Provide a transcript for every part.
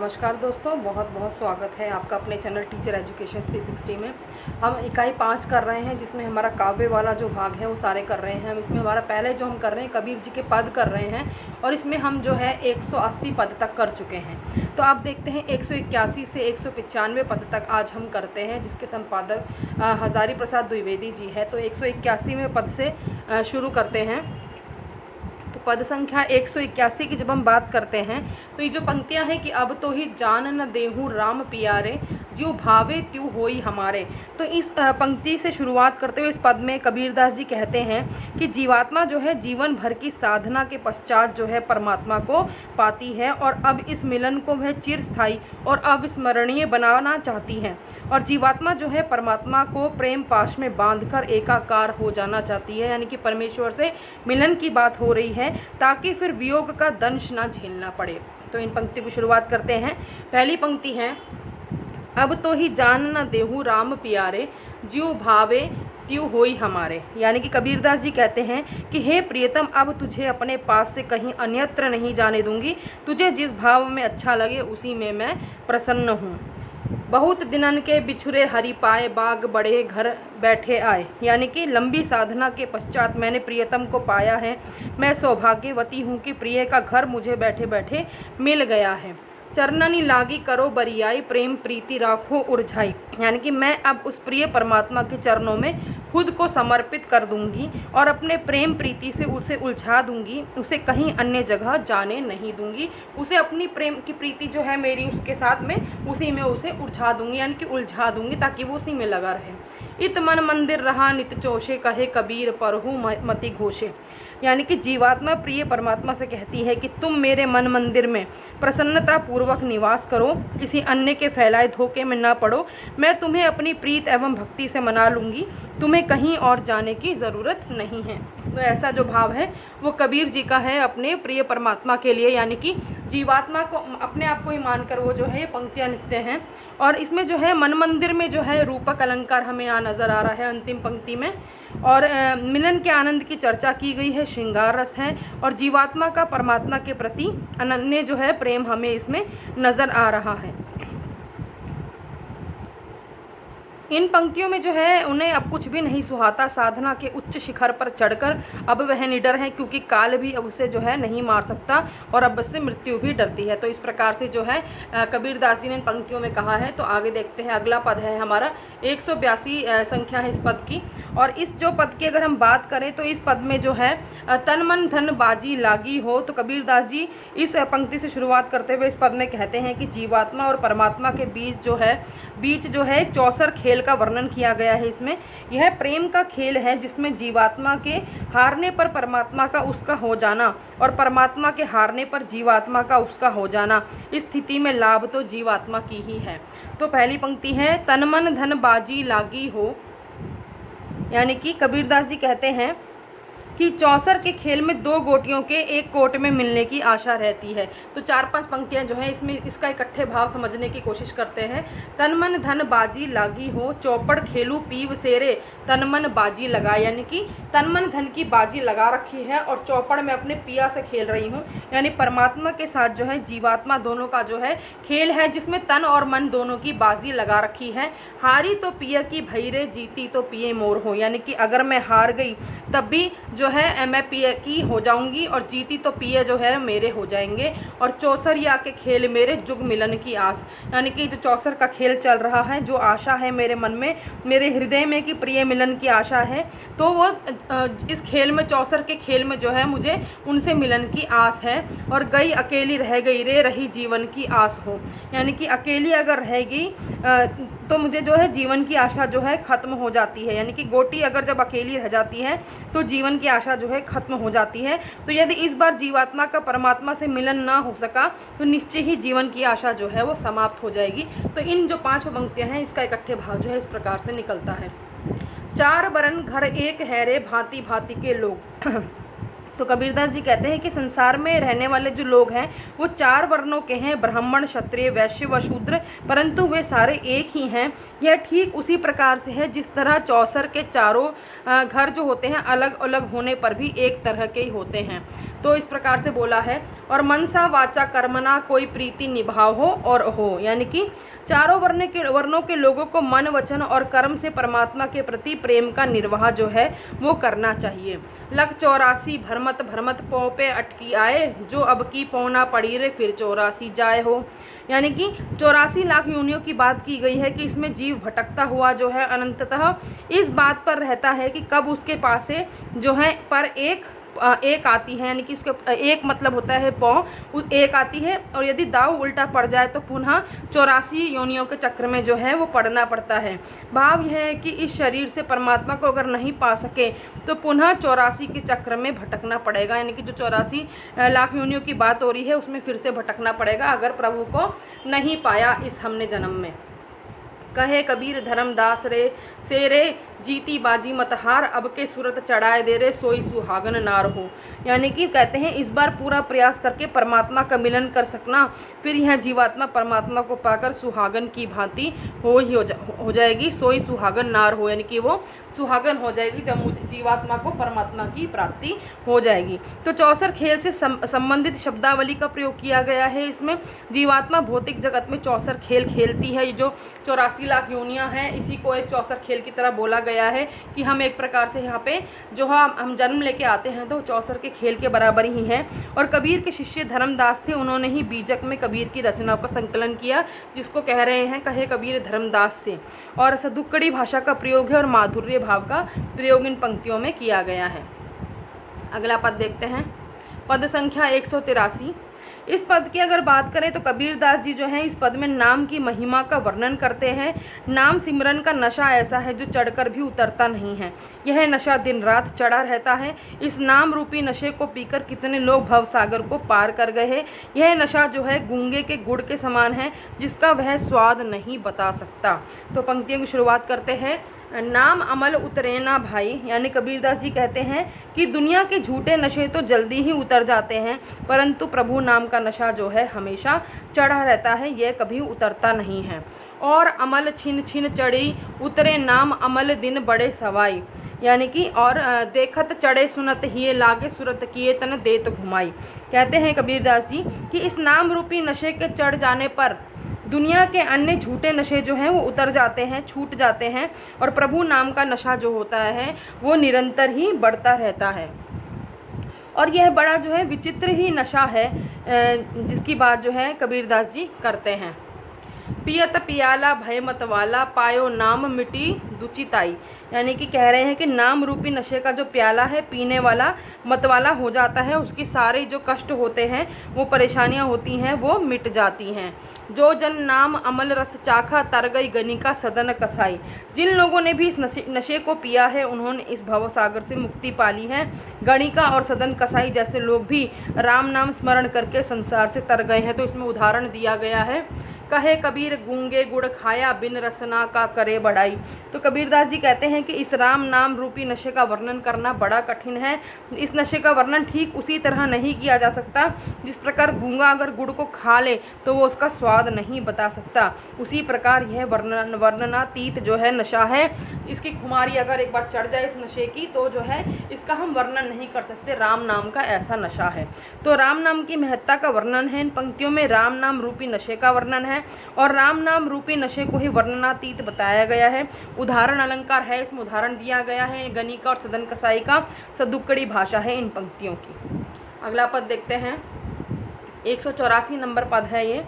नमस्कार दोस्तों, बहुत बहुत स्वागत है आपका अपने चैनल टीचर एजुकेशन 360 में। हम इकाई पाँच कर रहे हैं, जिसमें हमारा काव्य वाला जो भाग है, वो सारे कर रहे हैं। हम इसमें हमारा पहले जो हम कर रहे हैं, कबीर जी के पद कर रहे हैं और इसमें हम जो है 180 पद तक कर चुके हैं। तो आप देखते हैं, एक सौ इक्यासी से एक पद तक आज हम करते हैं, जिसके संपादक हज़ारी प्रसाद द्विवेदी जी है। तो एक पद से शुरू करते हैं। तो पद संख्या एक सौ इक्यासी की जब हम बात करते हैं तो ये जो पंक्तियाँ हैं कि अब तो ही जान न देहूँ राम पियारे ज्यों भावे त्यू होई हमारे। तो इस पंक्ति से शुरुआत करते हुए इस पद में कबीरदास जी कहते हैं कि जीवात्मा जो है जीवन भर की साधना के पश्चात जो है परमात्मा को पाती है और अब इस मिलन को वह चिरस्थाई और अविस्मरणीय बनाना चाहती हैं। और जीवात्मा जो है परमात्मा को प्रेम पाश में बांधकर एकाकार हो जाना चाहती है, यानी कि परमेश्वर से मिलन की बात हो रही है, ताकि फिर वियोग का दंश ना झेलना पड़े। तो इन पंक्ति की शुरुआत करते हैं। पहली पंक्ति है, अब तो ही जान न देहूँ राम प्यारे, ज्यो भावे त्यू होई हमारे। यानी कि कबीरदास जी कहते हैं कि, हे प्रियतम, अब तुझे अपने पास से कहीं अन्यत्र नहीं जाने दूँगी। तुझे जिस भाव में अच्छा लगे, उसी में मैं प्रसन्न हूँ। बहुत दिनन के बिछुरे हरी पाए बाग बड़े घर बैठे आए। यानी कि लंबी साधना के पश्चात मैंने प्रियतम को पाया है। मैं सौभाग्यवती हूँ कि प्रिय का घर मुझे बैठे बैठे मिल गया है। चरणनी लागी करो बरियाई, प्रेम प्रीति राखो, उर्झाई। यानी कि मैं अब उस प्रिय परमात्मा के चरणों में खुद को समर्पित कर दूँगी और अपने प्रेम प्रीति से उसे उलझा दूँगी, उसे कहीं अन्य जगह जाने नहीं दूँगी। उसे अपनी प्रेम की प्रीति जो है मेरी, उसके साथ में, उसी में उसे उलझा दूँगी, यानी कि उलझा दूँगी ताकि वो उसी में लगा रहे। इत मन मंदिर रहा नित चोशे कहे कबीर परहू मति घोषे। यानी कि जीवात्मा प्रिय परमात्मा से कहती है कि तुम मेरे मन मंदिर में प्रसन्नता पूर्वक निवास करो, किसी अन्य के फैलाए धोखे में ना पड़ो। मैं तुम्हें अपनी प्रीत एवं भक्ति से मना लूँगी। तुम्हें कहीं और जाने की ज़रूरत नहीं है। तो ऐसा जो भाव है, वो कबीर जी का है अपने प्रिय परमात्मा के लिए। यानी कि जीवात्मा को अपने आप को ही मानकर वो जो है, ये पंक्तियाँ लिखते हैं। और इसमें जो है, मन मंदिर में जो है, रूपक अलंकार हमें यहाँ नज़र आ रहा है अंतिम पंक्ति में। और मिलन के आनंद की चर्चा की गई है श्रृंगार रस है और जीवात्मा का परमात्मा के प्रति अनन्य जो है प्रेम हमें इसमें नज़र आ रहा है। इन पंक्तियों में जो है, उन्हें अब कुछ भी नहीं सुहाता। साधना के उच्च शिखर पर चढ़कर अब वह निडर है, क्योंकि काल भी अब उसे जो है, नहीं मार सकता और अब उससे मृत्यु भी डरती है। तो इस प्रकार से जो है कबीरदास जी ने इन पंक्तियों में कहा है। तो आगे देखते हैं, अगला पद है हमारा एक सौ बयासी संख्या है इस पद की। और इस जो पद की अगर हम बात करें तो इस पद में जो है तन मन धन बाजी लागी हो। तो कबीरदास जी इस पंक्ति से शुरुआत करते हुए इस पद में कहते हैं कि जीवात्मा और परमात्मा के बीच जो है, बीच जो है चौसर खेल खेल का वर्णन किया गया है इसमें। यह प्रेम का खेल है जिसमें जीवात्मा के हारने पर परमात्मा का उसका हो जाना और परमात्मा के हारने पर जीवात्मा का उसका हो जाना। इस स्थिति में लाभ तो जीवात्मा की ही है। तो पहली पंक्ति है, तन मन धन बाजी लागी हो। यानी कि कबीरदास जी कहते हैं कि चौसर के खेल में दो गोटियों के एक कोट में मिलने की आशा रहती है। तो चार पाँच पंक्तियाँ जो हैं, इसमें इसका इकट्ठे भाव समझने की कोशिश करते हैं। तन मन धन बाजी लागी हो, चौपड़ खेलू पीव सेरे तन मन बाजी लगा। यानी कि तन मन धन की बाजी लगा रखी है और चौपड़ में अपने पिया से खेल रही हूँ। यानी परमात्मा के साथ जो है, जीवात्मा दोनों का जो है, खेल है, जिसमें तन और मन दोनों की बाजी लगा रखी है। हारी तो पिया की भैरे, जीती तो पिए मोर हो। यानी कि अगर मैं हार गई, तब भी जो है मैं पी ए की हो जाऊँगी और जीती तो पी ए जो है मेरे हो जाएँगे। और चौसरिया के खेल मेरे जुग मिलन की आस। यानी कि जो चौसर का खेल चल रहा है, जो आशा है मेरे मन में, मेरे हृदय में कि प्रिय मिलन की आशा है तो वो इस खेल में, चौसर के खेल में जो है मुझे उनसे मिलन की आस है। और गई अकेली रह गई रे, रही जीवन की आस हो। यानी कि अकेली अगर रहेगी तो मुझे जो है जीवन की आशा जो है ख़त्म हो जाती है। यानी कि गोटी अगर जब अकेली रह जाती है तो जीवन की आशा जो है ख़त्म हो जाती है। तो यदि इस बार जीवात्मा का परमात्मा से मिलन ना हो सका तो निश्चय ही जीवन की आशा जो है वो समाप्त हो जाएगी। तो इन जो पाँच पंक्तियाँ हैं, इसका इकट्ठे भाव जो है इस प्रकार से निकलता है। चार बरन घर एक हैरे भांति भांति के लोग। तो कबीरदास जी कहते हैं कि संसार में रहने वाले जो लोग हैं, वो चार वर्णों के हैं, ब्राह्मण, क्षत्रिय, वैश्य व शूद्र, परंतु वे सारे एक ही हैं। यह ठीक उसी प्रकार से है, जिस तरह चौसर के चारों घर जो होते हैं अलग अलग होने पर भी एक तरह के ही होते हैं। तो इस प्रकार से बोला है, और मनसा वाचा कर्मना कोई प्रीति निभाव हो और हो। यानी कि चारों वर्ण के, वर्णों के लोगों को मन, वचन और कर्म से परमात्मा के प्रति प्रेम का निर्वाह जो है, वो करना चाहिए। लख चौरासी, भरमत भरमत पौ पे अटकी आए, जो अब की पौना पड़ी रे, फिर चौरासी जाए हो। यानी कि चौरासी लाख योनियों की बात की गई है कि इसमें जीव भटकता हुआ जो है, अनंततः इस बात पर रहता है कि कब उसके पास जो है, पर एक एक आती है, यानी कि उसके एक मतलब होता है पौ एक आती है, और यदि दाव उल्टा पड़ जाए तो पुनः चौरासी योनियों के चक्र में जो है वो पड़ना पड़ता है। भाव यह है कि इस शरीर से परमात्मा को अगर नहीं पा सके तो पुनः चौरासी के चक्र में भटकना पड़ेगा, यानी कि जो चौरासी लाख योनियों की बात हो रही है, उसमें फिर से भटकना पड़ेगा, अगर प्रभु को नहीं पाया इस हमने जन्म में। कहे कबीर धर्मदास रे, से रे जीती बाजी मतहार अब के सूरत चढ़ाए दे रे सोई सुहागन नार। हो यानी कि कहते हैं इस बार पूरा प्रयास करके परमात्मा का मिलन कर सकना फिर यह जीवात्मा परमात्मा को पाकर सुहागन की भांति हो ही हो, जा, हो जाएगी सोई सुहागन नार। हो यानी कि वो सुहागन हो जाएगी जब जीवात्मा को परमात्मा की प्राप्ति हो जाएगी। तो चौसर खेल से संबंधित शब्दावली का प्रयोग किया गया है। इसमें जीवात्मा भौतिक जगत में चौसर खेल खेलती है जो चौरासी लाख योनियाँ हैं। इसी को एक चौसर खेल की तरह बोला गया है कि हम एक प्रकार से यहाँ पे जो हम हम जन्म लेके आते हैं तो चौसर के खेल के बराबर ही हैं। और कबीर के शिष्य धर्मदास थे, उन्होंने ही बीजक में कबीर की रचनाओं का संकलन किया, जिसको कह रहे हैं, कहे कबीर धर्मदास से। और सदुक्कड़ी भाषा का प्रयोग है और माधुर्य भाव का प्रयोग इन पंक्तियों में किया गया है। अगला पद देखते हैं। पद संख्या एक सौ तिरासी। इस पद की अगर बात करें तो कबीरदास जी जो हैं, इस पद में नाम की महिमा का वर्णन करते हैं। नाम सिमरन का नशा ऐसा है जो चढ़कर भी उतरता नहीं है। यह नशा दिन रात चढ़ा रहता है। इस नाम रूपी नशे को पीकर कितने लोग भव सागर को पार कर गए हैं। यह नशा जो है, गूँगे के गुड़ के समान है, जिसका वह स्वाद नहीं बता सकता। तो पंक्तियों की शुरुआत करते हैं। नाम अमल उतरे ना भाई। यानी कबीरदास जी कहते हैं कि दुनिया के झूठे नशे तो जल्दी ही उतर जाते हैं, परंतु प्रभु नाम का नशा जो है हमेशा चढ़ा रहता है, यह कभी उतरता नहीं है। और अमल छिन छिन चढ़ी, उतरे नाम अमल दिन बड़े सवाई। यानी कि और देखत चढ़े सुनत ही लागे सुरत किए तन देत घुमाई। कहते हैं कबीरदास जी कि इस नाम रूपी नशे के चढ़ जाने पर दुनिया के अन्य झूठे नशे जो हैं, वो उतर जाते हैं, छूट जाते हैं और प्रभु नाम का नशा जो होता है, वो निरंतर ही बढ़ता रहता है। और यह बड़ा जो है, विचित्र ही नशा है जिसकी बात जो है, कबीरदास जी करते हैं। पियत पियाला भय मतवाला पायो नाम मिटी दुचिताई। यानी कि कह रहे हैं कि नाम रूपी नशे का जो प्याला है, पीने वाला, मतवाला हो जाता है, उसकी सारे जो कष्ट होते हैं, वो परेशानियाँ होती हैं, वो मिट जाती हैं। जो जन नाम अमल रस चाखा तर गई गनी का सदन कसाई। जिन लोगों ने भी इस नशे नशे को पिया है, उन्होंने इस भव सागर से मुक्ति पाली है। गणिका और सदन कसाई जैसे लोग भी राम नाम स्मरण करके संसार से तर गए हैं। तो इसमें उदाहरण दिया गया है। कहे कबीर गूँगे गुड़ खाया बिन रसना का करे बढ़ाई तो कबीरदास जी कहते हैं कि इस राम नाम रूपी नशे का वर्णन करना बड़ा कठिन है। इस नशे का वर्णन ठीक उसी तरह नहीं किया जा सकता। जिस प्रकार गूँगा अगर गुड़ को खा ले तो वो उसका स्वाद नहीं बता सकता। उसी प्रकार यह वर्णन, वर्णनातीत जो है नशा है। इसकी खुमारी अगर एक बार चढ़ जाए इस नशे की तो जो है इसका हम वर्णन नहीं कर सकते। राम नाम का ऐसा नशा है। तो राम नाम की महत्ता का वर्णन है। इन पंक्तियों में राम नाम रूपी नशे का वर्णन है। और राम नाम रूपी नशे को ही वर्णनातीत बताया गया है। उदाहरण अलंकार है, इसमें उदाहरण दिया गया है गणिका और सदन कसाई का सदुक्कड़ी भाषा है इन पंक्तियों की। अगला पद देखते हैं। एक नंबर पद है ये।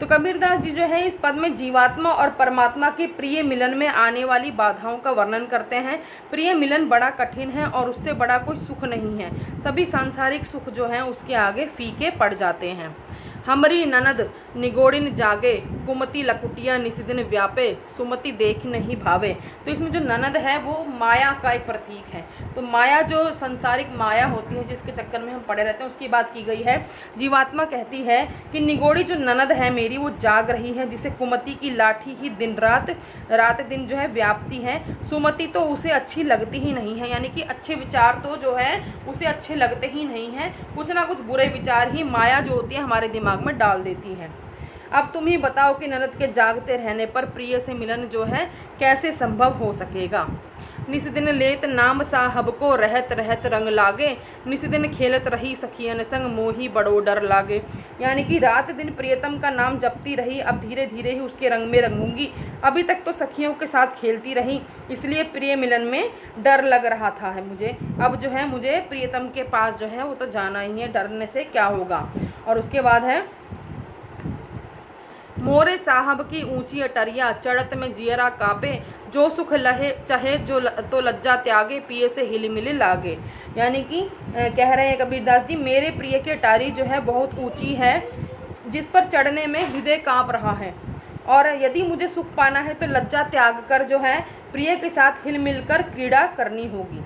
तो कबीरदास जी जो है, इस पद में जीवात्मा और परमात्मा के प्रिय मिलन में आने वाली बाधाओं का वर्णन करते हैं। प्रिय मिलन बड़ा कठिन है और उससे बड़ा कोई सुख नहीं है। सभी सांसारिक सुख जो हैं, उसके आगे फीके पड़ जाते हैं। हमरी ननद निगोड़िन जागे, कुमति लकुटिया निशिदिन व्यापे, सुमति देख नहीं भावे। तो इसमें जो ननद है, वो माया का एक प्रतीक है। तो माया जो संसारिक माया होती है, जिसके चक्कर में हम पड़े रहते हैं, उसकी बात की गई है। जीवात्मा कहती है कि निगोड़ी जो ननद है मेरी, वो जाग रही है, जिसे कुमति की लाठी ही दिन रात रात दिन जो है व्याप्ति है। सुमति तो उसे अच्छी लगती ही नहीं है, यानी कि अच्छे विचार तो जो है, उसे अच्छे लगते ही नहीं हैं। कुछ ना कुछ बुरे विचार ही माया जो होती है, हमारे दिमाग में डाल देती है। अब तुम ही बताओ कि ननद के जागते रहने पर प्रिय से मिलन जो है, कैसे संभव हो सकेगा? निस दिन लेत नाम साहब को रहत रहत रंग लागे, निस दिन खेलत रही सखियन संग मोही बड़ो डर लागे। यानी कि रात दिन प्रियतम का नाम जपती रही, अब धीरे धीरे ही उसके रंग में रंगूँगी। अभी तक तो सखियों के साथ खेलती रही, इसलिए प्रिय मिलन में डर लग रहा था है मुझे। अब जो है मुझे प्रियतम के पास जो है वो तो जाना ही है, डरने से क्या होगा? और उसके बाद है मोरे साहब की ऊँची अटरिया चढ़त में जियरा कापे जो सुख लहे चाहे जो ल, तो लज्जा त्यागे पिए से हिल मिले लागे। यानी कि कह रहे हैं कबीरदास जी मेरे प्रिय की अटारी जो है बहुत ऊँची है जिस पर चढ़ने में हृदय काँप रहा है। और यदि मुझे सुख पाना है तो लज्जा त्याग कर जो है प्रिय के साथ हिल मिलकर क्रीड़ा करनी होगी।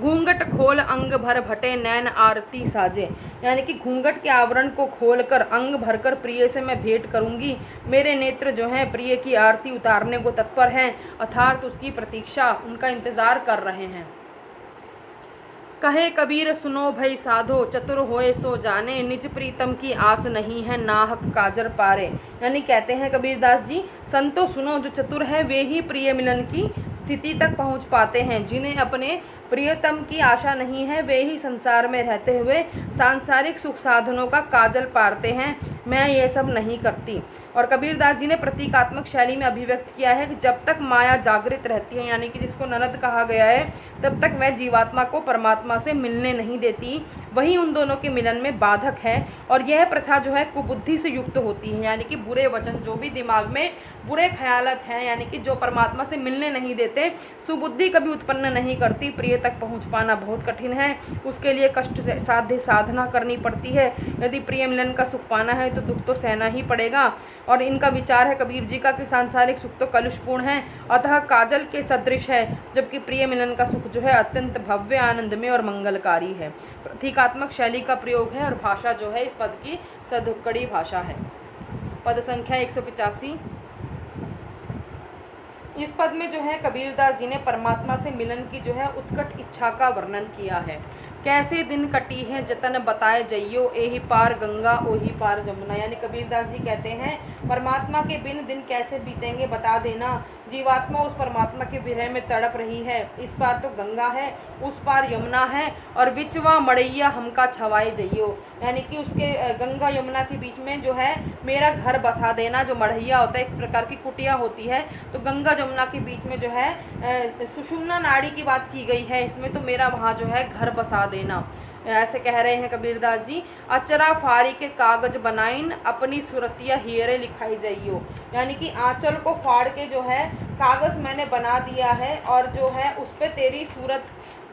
घूंघट खोल अंग भर भटे नैन आरती साजे। यानी कि घूंघट के आवरण को खोलकर, अंग भरकर प्रिय से मैं भेंट करूँगी। मेरे नेत्र जो हैं, प्रिय की आरती उतारने को तत्पर हैं अर्थात उसकी प्रतीक्षा उनका इंतज़ार कर रहे हैं। कहे कबीर, सुनो भई साधो, चतुर होए सो जाने, निज प्रीतम की आस नहीं है नाहक काजर पारे। यानी कहते हैं कबीरदास जी, संतो सुनो जो चतुर है, वे ही प्रिय मिलन की स्थिति तक पहुँच पाते हैं, जिन्हें अपने प्रियतम की आशा नहीं है, वे ही संसार में रहते हुए सांसारिक सुख साधनों का काजल पारते हैं। मैं ये सब नहीं करती। और कबीरदास जी ने प्रतीकात्मक शैली में अभिव्यक्त किया है कि जब तक माया जागृत रहती है, यानी कि जिसको ननद कहा गया है, तब तक वह जीवात्मा को परमात्मा से मिलने नहीं देती। वही उन दोनों के मिलन में बाधक है। और यह प्रथा जो है, कुबुद्धि से युक्त होती है, यानी कि बुरे वचन जो भी दिमाग में बुरे ख्यालत हैं, यानी कि जो परमात्मा से मिलने नहीं देते, सुबुद्धि कभी उत्पन्न नहीं करती, प्रिय तक पहुँच पाना बहुत कठिन है। उसके लिए कष्ट से साध्य साधना करनी पड़ती है। यदि प्रिय मिलन का सुख पाना है तो दुख तो सहना ही पड़ेगा। और इनका विचार है, कबीर जी का, कि सांसारिक सुख तो कलुषपूर्ण है। अतः काजल के सदृश है, जबकि प्रिय मिलन का सुख जो है, अत्यंत भव्य, आनंदमय और मंगलकारी है। प्रतीकात्मक शैली का प्रयोग है, और भाषा जो है, इस पद की सदुक्कड़ी भाषा है। पद संख्या एक सौ पिचासी। इस पद में जो है कबीरदास जी ने परमात्मा से मिलन की जो है उत्कट इच्छा का वर्णन किया है। कैसे दिन कटी है जतन बताए जइयो, एही पार गंगा, ओही पार जमुना। यानी कबीरदास जी कहते हैं, परमात्मा के बिन दिन कैसे बीतेंगे बता देना। जीवात्मा उस परमात्मा के विरह में तड़प रही है। इस पार तो गंगा है, उस पार यमुना है और विचवा मड़ैया हमका छवाए जइयो। यानी कि उसके गंगा यमुना के बीच में जो है, मेरा घर बसा देना, जो मढ़ैया होता है, एक प्रकार की कुटिया होती है। तो गंगा जमुना के बीच में जो है सुषुम्ना नाड़ी की बात की गई है, इसमें तो मेरा वहाँ जो है घर बसा देना। ऐसे कह रहे हैं कबीरदास जी, अचरा फारी के कागज़ बनाइन, अपनी सुरतिया हीरे लिखाई जाइयो। यानी कि आंचल को फाड़ के जो है, कागज़ मैंने बना दिया है और जो है, उस पर तेरी सूरत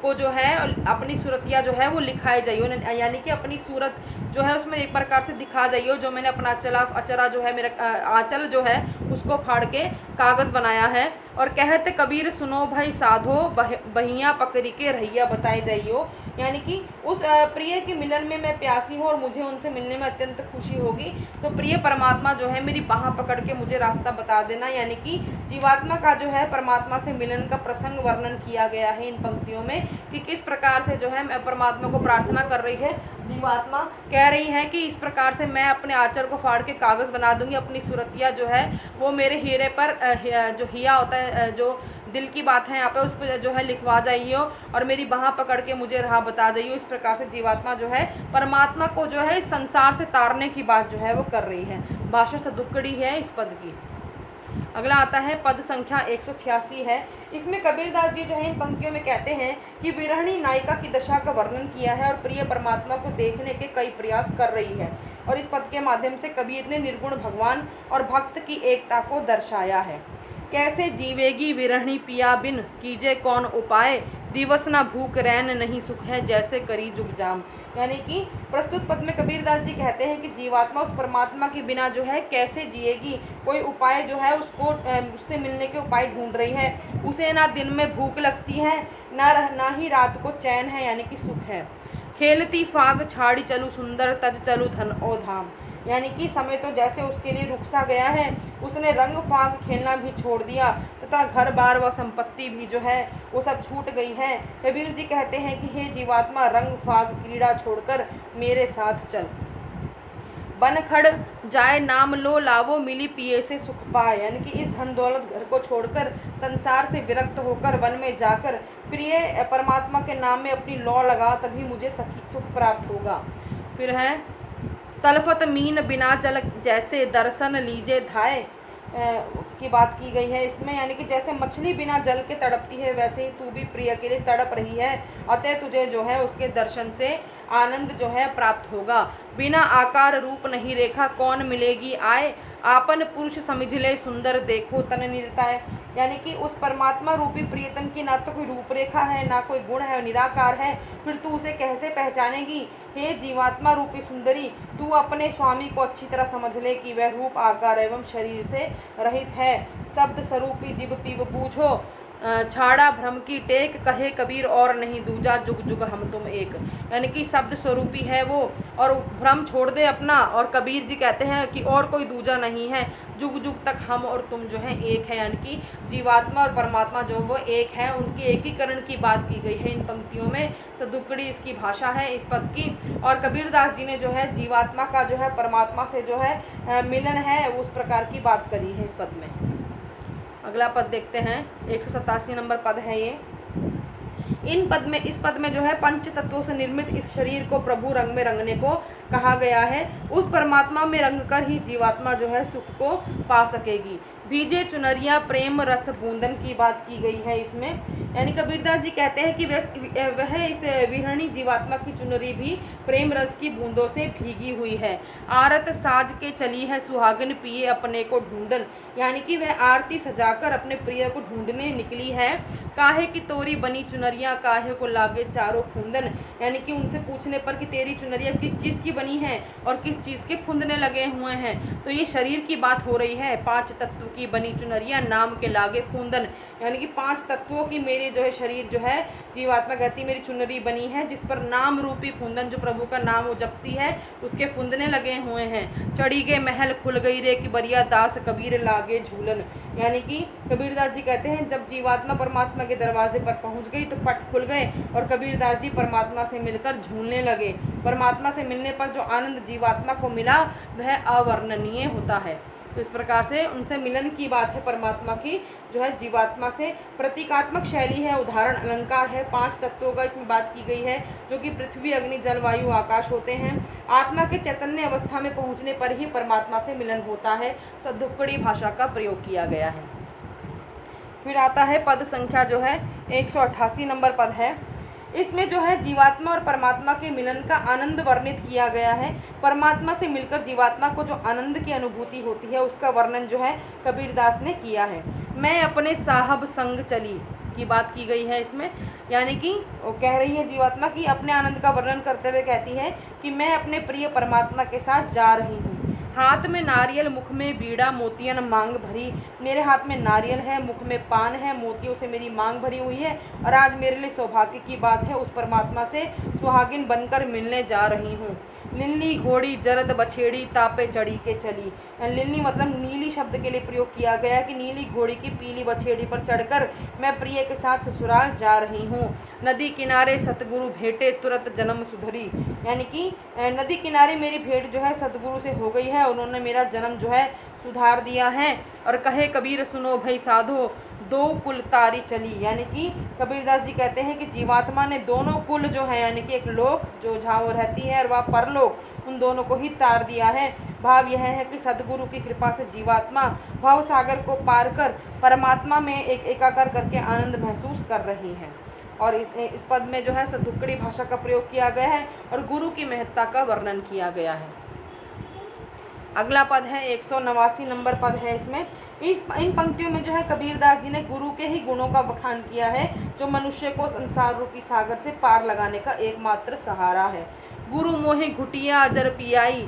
को जो है, अपनी सूरतिया जो है, वो लिखाई जाइए यानी कि अपनी सूरत जो है, उसमें एक प्रकार से दिखा जाइए जो मैंने अपना अचला, अचरा जो है, मेरा आंचल जो है, उसको फाड़ के कागज़ बनाया है। और कहते कबीर सुनो भाई साधो, बह, बहिया पकड़ी के रहिया बताए जाइयो। यानी कि उस प्रिय के मिलन में मैं प्यासी हूँ और मुझे उनसे मिलने में अत्यंत खुशी होगी। तो प्रिय परमात्मा जो है, मेरी बाह पकड़ के मुझे रास्ता बता देना। यानी कि जीवात्मा का जो है, परमात्मा से मिलन का प्रसंग वर्णन किया गया है इन पंक्तियों में कि किस प्रकार से जो है, मैं परमात्मा को प्रार्थना कर रही है। जीवात्मा कह रही है कि इस प्रकार से मैं अपने आचर को फाड़ के कागज़ बना दूँगी। अपनी सूरतिया जो है, वो मेरे हीरे पर जो हिया होता है जो दिल की बात है, यहाँ पे उस पर जो है लिखवा जाइए और मेरी बाह पकड़ के मुझे राह बता जाइए। इस प्रकार से जीवात्मा जो है, परमात्मा को जो है इस संसार से तारने की बात जो है वो कर रही है। भाषा सदुक्कड़ी है इस पद की। अगला आता है पद संख्या एक सौ छियासी है। इसमें कबीरदास जी जो है, इन पंक्तियों में कहते हैं कि विरहणी नायिका की दशा का वर्णन किया है और प्रिय परमात्मा को देखने के कई प्रयास कर रही है और इस पद के माध्यम से कबीर ने निर्गुण भगवान और भक्त की एकता को दर्शाया है। कैसे जीवेगी विरहणी पिया बिन? कीजे कौन उपाय? दिवस न भूख, रैन नहीं सुख है, जैसे करी जुग जाम। यानी कि प्रस्तुत पद में कबीरदास जी कहते हैं कि जीवात्मा उस परमात्मा के बिना जो है कैसे जिएगी? कोई उपाय जो है उसको उससे मिलने के उपाय ढूंढ रही है। उसे ना दिन में भूख लगती है, ना ना ही रात को चैन है, यानी कि सुख है। खेलती फाग, छाड़ी चलू सुंदर, तज चलू धन ओ धाम। यानी कि समय तो जैसे उसके लिए रुक सा गया है, उसने रंग फाग खेलना भी छोड़ दिया, तथा घर बार व संपत्ति भी जो है, वो सब छूट गई है। कबीर जी कहते हैं कि, हे जीवात्मा, रंग फाग क्रीड़ा छोड़कर मेरे साथ चल। बन खड़ जाए, नाम लो, लावो, मिली पिए से सुख पाए। यानी कि इस धन दौलत घर को छोड़कर, संसार से विरक्त होकर वन में जाकर, प्रिय, परमात्मा के नाम में अपनी लौ लगा, तभी मुझे सुख प्राप्त होगा। फिर है तलफत मीन बिना जल जैसे दर्शन लीजे धाए की बात की गई है। इसमें यानी कि जैसे मछली बिना जल के तड़पती है, वैसे ही तू भी प्रिय के लिए तड़प रही है। अतः तुझे जो है उसके दर्शन से आनंद जो है प्राप्त होगा। बिना आकार रूप नहीं रेखा कौन मिलेगी आए? आपन पुरुष समझ ले, सुंदर देखो तन निरताय यानी कि उस परमात्मा रूपी प्रियतम की ना तो कोई रूपरेखा है, ना कोई गुण है, निराकार है। फिर तू उसे कैसे पहचानेगी? हे जीवात्मा रूपी सुंदरी, तू अपने स्वामी को अच्छी तरह समझ ले कि वह रूप, आकार एवं शरीर से रहित है। शब्द स्वरूपी जीव पीव बूझो। छाड़ा भ्रम की टेक कहे कबीर और नहीं, दूजा जुग जुग हम तुम एक। यानी कि शब्द स्वरूपी है वो, और भ्रम छोड़ दे अपना, और कबीर जी कहते हैं कि और कोई दूजा नहीं है। जुग जुग तक हम और तुम जो है एक है। यानी कि जीवात्मा और परमात्मा जो वो एक है, उनके एकीकरण की बात की गई है इन पंक्तियों में। सदुकड़ी इसकी भाषा है, इस पद की। और कबीरदास जी ने जो है जीवात्मा का जो है, परमात्मा से जो है मिलन है, उस प्रकार की बात करी है इस पद में। अगला पद देखते हैं। एक सौ सतासी नंबर पद है ये। इन पद में, इस पद में जो है पंच तत्वों से निर्मित इस शरीर को प्रभु रंग में रंगने को कहा गया है, उस परमात्मा में रंग कर ही जीवात्मा जो है सुख को पा सकेगी। बीजे चुनरिया प्रेम रस बूंदन की बात की गई है इसमें। यानी कबीरदास जी कहते हैं कि वह इस विहरणी जीवात्मा की चुनरी भी प्रेम रस की बूंदों से भीगी हुई है। आरत साज के चली है सुहागन पिए अपने को ढूंढन। यानी कि वह आरती सजाकर अपने प्रिय को ढूँढने निकली है। काहे की तोरी बनी चुनरिया, काहे को लागे चारों फूंदन। यानी कि उनसे पूछने पर कि तेरी चुनरिया किस चीज़ की है और किस चीज़ के फुंदने लगे हुए हैं। तो ये शरीर की बात हो रही है। पाँच तत्व की बनी चुनरिया नाम के लागे फूंदन। यानी कि पाँच तत्वों की मेरी जो है शरीर जो है, जीवात्मा कहती मेरी चुनरी बनी है, जिस पर नाम रूपी फुंदन, जो प्रभु का नाम वो जपती है, उसके फुंदने लगे हुए हैं। चढ़ी के महल, खुल गई रे कि बरिया दास कबीर लागे झूलन। यानी कि कबीरदास जी कहते हैं, जब जीवात्मा परमात्मा के दरवाजे पर पहुँच गई तो पट खुल गए और कबीरदास जी परमात्मा से मिलकर झूलने लगे। परमात्मा से मिलने पर जो आनंद जीवात्मा को मिला, वह अवर्णनीय होता है। तो इस प्रकार से उनसे मिलन की बात है परमात्मा की, जो है जीवात्मा से प्रतीकात्मक शैली है, उदाहरण अलंकार है, पाँच तत्वों का इसमें बात की गई है, जो कि पृथ्वी, अग्नि, जल, वायु, आकाश होते हैं। आत्मा के चैतन्य अवस्था में पहुँचने पर ही परमात्मा से मिलन होता है सदुक्कड़ी भाषा का प्रयोग किया गया है। फिर आता है पद संख्या जो है, एक सौ अट्ठासी नंबर पद है। इसमें जो है जीवात्मा और परमात्मा के मिलन का आनंद वर्णित किया गया है। परमात्मा से मिलकर जीवात्मा को जो आनंद की अनुभूति होती है, उसका वर्णन जो है कबीरदास ने किया है। मैं अपने साहब संग चली की बात की गई है इसमें। यानी कि वो कह रही है जीवात्मा की अपने आनंद का वर्णन करते हुए कहती है कि मैं अपने प्रिय परमात्मा के साथ जा रही हूँ। हाथ में नारियल, मुख में बीड़ा, मोतियन, मांग भरी। मेरे हाथ में नारियल है, मुख में पान है, मोतियों से मेरी मांग भरी हुई है और आज मेरे लिए सौभाग्य की बात है। उस परमात्मा से सुहागिन बनकर मिलने जा रही हूँ। लिल्ली घोड़ी, जरद बछेड़ी, तापे चढ़ी के चली। लिल्ली मतलब नीली शब्द के लिए प्रयोग किया गया कि नीली घोड़ी की पीली बछेड़ी पर चढ़कर मैं प्रिय के साथ ससुराल जा रही हूँ। नदी किनारे सतगुरु भेटे, तुरंत जन्म सुधरी। यानी कि नदी किनारे मेरी भेंट जो है सतगुरु से हो गई है, उन्होंने मेरा जन्म जो है सुधार दिया है। और कहे कबीर सुनो भाई साधो दो कुल तारी चली, यानी कि कबीरदास जी कहते हैं कि जीवात्मा ने दोनों कुल जो है, यानी कि एक लोक, जो जहाँ वो रहती है और वह परलोक, उन दोनों को ही तार दिया है। भाव यह है कि सदगुरु की कृपा से जीवात्मा भाव सागर को पार कर परमात्मा में एक एकाकर करके आनंद महसूस कर रही है। और इस इस पद में जो है सदुक्कड़ी भाषा का प्रयोग किया गया है और गुरु की महत्ता का वर्णन किया गया है। अगला पद है, एक सौ नवासी नंबर पद है इसमें। इस, इन पंक्तियों में जो है कबीरदास जी ने गुरु के ही गुणों का बखान किया है, जो मनुष्य को संसार रूपी सागर से पार लगाने का एकमात्र सहारा है। गुरु मोहि घुटिया जर पियाई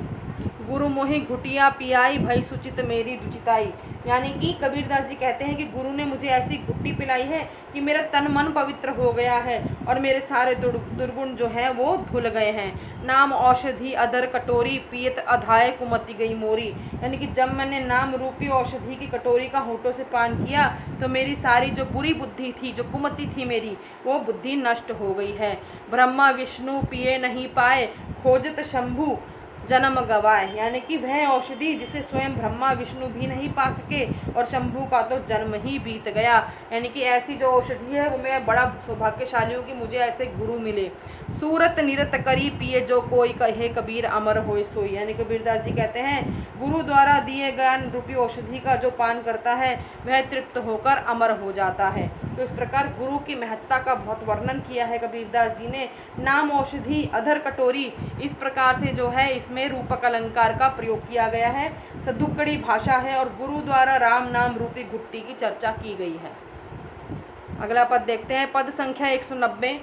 गुरु मोहि घुटिया पियाई, भई सुचित मेरी दुचिताई। यानी कि कबीरदास जी कहते हैं कि गुरु ने मुझे ऐसी घुट्टी पिलाई है कि मेरा तन मन पवित्र हो गया है और मेरे सारे दुर्गुण जो हैं वो धुल गए हैं। नाम औषधि, अदर कटोरी, पियत अधाय कुमति गई मोरी। यानी कि जब मैंने नाम रूपी औषधि की कटोरी का होठों से पान किया तो मेरी सारी जो बुरी बुद्धि थी, जो कुमति थी मेरी, वो बुद्धि नष्ट हो गई है। ब्रह्मा विष्णु पिए नहीं पाए, खोजत शंभु जन्म गवाए, यानी कि वह औषधि जिसे स्वयं ब्रह्मा, विष्णु भी नहीं पा सके और शंभु का तो जन्म ही बीत गया। यानी कि ऐसी जो औषधि है, वो मैं बड़ा सौभाग्यशाली हूँ कि मुझे ऐसे गुरु मिले। सूरत निरत करी पिए जो कोई कहे कबीर अमर हो सोई। यानी कबीरदास जी कहते हैं, गुरु द्वारा दिए ज्ञान रूपी औषधि का जो पान करता है, वह तृप्त होकर अमर हो जाता है। तो इस प्रकार गुरु की महत्ता का बहुत वर्णन किया है कबीरदास जी ने। नाम औषधि अधर कटोरी, इस प्रकार से जो है, इसमें रूपक अलंकार का प्रयोग किया गया है। सदुक्कड़ी भाषा है और गुरु द्वारा राम नाम रूपी घुट्टी की चर्चा की गई है। अगला पद देखते हैं, पद संख्या एक सौ नब्बे।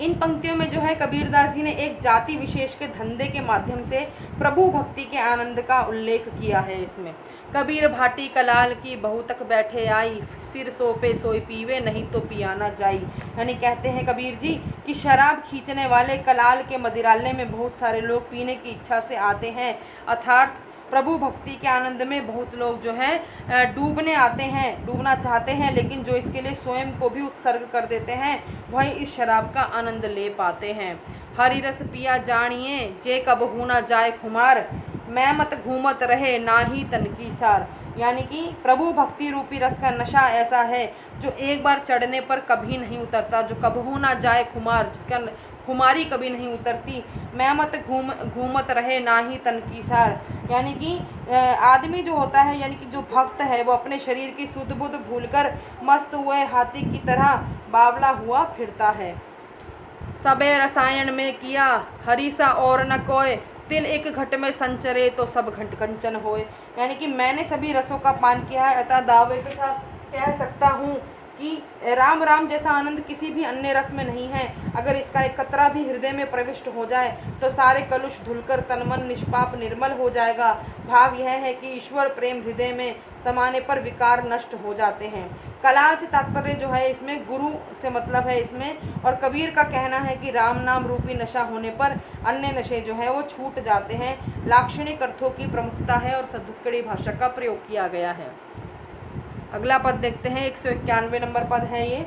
इन पंक्तियों में जो है कबीरदास जी ने एक जाति विशेष के धंधे के माध्यम से प्रभु भक्ति के आनंद का उल्लेख किया है इसमें। कबीर भाटी कलाल की बहु तक बैठे आई, सिर सोपे सोई पीवे, नहीं तो पियाना जाई। यानी कहते हैं कबीर जी कि शराब खींचने वाले कलाल के मदिरालय में बहुत सारे लोग पीने की इच्छा से आते हैं। अर्थात प्रभु भक्ति के आनंद में बहुत लोग जो है डूबने आते हैं, डूबना चाहते हैं, लेकिन जो इसके लिए स्वयं को भी उत्सर्ग कर देते हैं, वही इस शराब का आनंद ले पाते हैं। हरी रस पिया जानिए, जे कब होना जाए खुमार, मैं मत घूमत रहे ना ही तन की सार। यानी कि प्रभु भक्ति रूपी रस का नशा ऐसा है, जो एक बार चढ़ने पर कभी नहीं उतरता, जो कब होना जाए खुमार, जिसका खुमारी कभी नहीं उतरती। मैं मत घूम, घूमत रहे ना ही तन की सार यानी कि आदमी जो होता है, यानी कि जो भक्त है, वो अपने शरीर की शुद्ध बुद्ध भूलकर मस्त हुए हाथी की तरह बावला हुआ फिरता है। सबे रसायन में किया, हरीसा और न कोय। तिल एक घट में संचरे तो सब घट कंचन होए। यानी कि मैंने सभी रसों का पान किया है, अतः दावे के साथ कह सकता हूँ कि राम राम जैसा आनंद किसी भी अन्य रस में नहीं है। अगर इसका एक कतरा भी हृदय में प्रविष्ट हो जाए तो सारे कलुष धुलकर तनमन निष्पाप निर्मल हो जाएगा। भाव यह है कि ईश्वर प्रेम हृदय में समाने पर विकार नष्ट हो जाते हैं। कलाल से तात्पर्य जो है, इसमें गुरु से मतलब है इसमें, और कबीर का कहना है कि राम नाम रूपी नशा होने पर अन्य नशे जो है, वो छूट जाते हैं। लाक्षणिक अर्थों की प्रमुखता है और सदुक्कड़ी भाषा का प्रयोग किया गया है। अगला पद देखते हैं, एक सौ इक्यानवे नंबर पद है ये।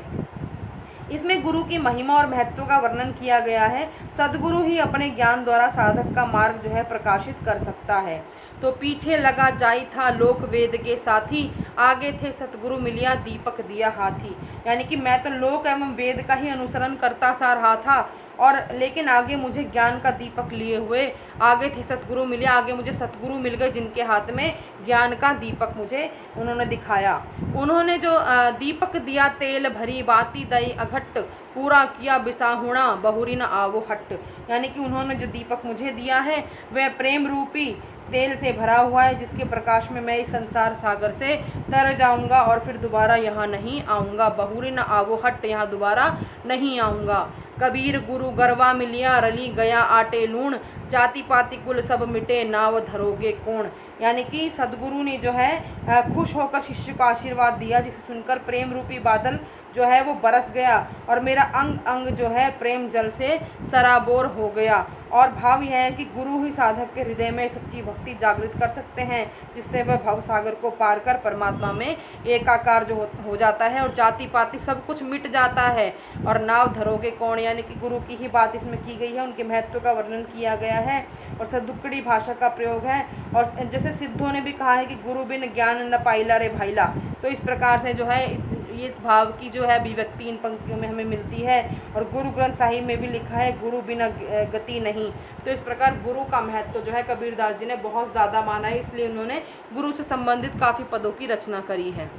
इसमें गुरु की महिमा और महत्व का वर्णन किया गया है। सदगुरु ही अपने ज्ञान द्वारा साधक का मार्ग जो है प्रकाशित कर सकता है। तो पीछे लगा जाई था लोक वेद के साथी, आगे थे सतगुरु मिलिया, दीपक दिया हाथी। यानी कि मैं तो लोक एवं वेद का ही अनुसरण करता सा रहा था। और लेकिन आगे मुझे ज्ञान का दीपक लिए हुए, आगे थे सतगुरु मिले, आगे मुझे सतगुरु मिल गए जिनके हाथ में ज्ञान का दीपक मुझे उन्होंने दिखाया। उन्होंने जो दीपक दिया तेल भरी बाती दई अघट पूरा किया बिसाहुणा बहुरी न आवो हट। यानी कि उन्होंने जो दीपक मुझे दिया है, वह प्रेम रूपी तेल से भरा हुआ है, जिसके प्रकाश में मैं इस संसार सागर से तर जाऊँगा और फिर दोबारा यहाँ नहीं आऊँगा। बहुरी न आवो हट, यहाँ दोबारा नहीं आऊँगा। कबीर, गुरु गरवा मिलिया, रली गया आटे लूण, जाति पाति कुल सब मिटे, नाव धरोगे कौन? यानी कि सदगुरु ने जो है खुश होकर शिष्य को आशीर्वाद दिया, जिसे सुनकर प्रेम रूपी बादल जो है वो बरस गया और मेरा अंग अंग जो है प्रेम जल से सराबोर हो गया। और भाव यह है कि गुरु ही साधक के हृदय में सच्ची भक्ति जागृत कर सकते हैं जिससे वह भव सागर को पार कर परमात्मा में एकाकार जो हो, जाता है और जाति पाति सब कुछ मिट जाता है। और नाव धरोगे कौन? यानी कि गुरु की ही बात इसमें की गई है उनके महत्व का वर्णन किया गया है और सदुक्कड़ी भाषा का प्रयोग है। और जैसे सिद्धों ने भी कहा है कि गुरु बिन ज्ञान न पाइला रे भाईला। तो इस प्रकार से जो है इस ये इस भाव की जो है अभिव्यक्ति इन पंक्तियों में हमें मिलती है। और गुरु ग्रंथ साहिब में भी लिखा है गुरु बिना गति नहीं तो इस प्रकार गुरु का महत्व जो है कबीरदास जी ने बहुत ज़्यादा माना है, इसलिए उन्होंने गुरु से संबंधित काफ़ी पदों की रचना करी है।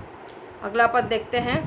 अगला पद देखते हैं।